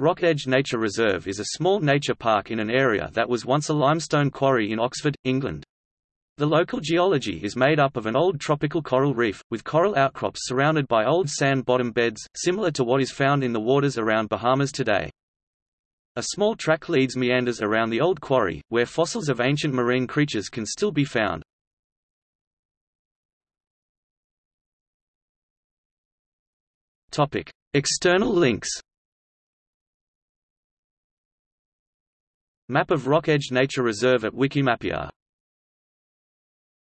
Rock Edge Nature Reserve is a small nature park in an area that was once a limestone quarry in Oxford, England. The local geology is made up of an old tropical coral reef, with coral outcrops surrounded by old sand bottom beds, similar to what is found in the waters around Bahamas today. A small track leads meanders around the old quarry, where fossils of ancient marine creatures can still be found. External links Map of Rock Edge Nature Reserve at Wikimapia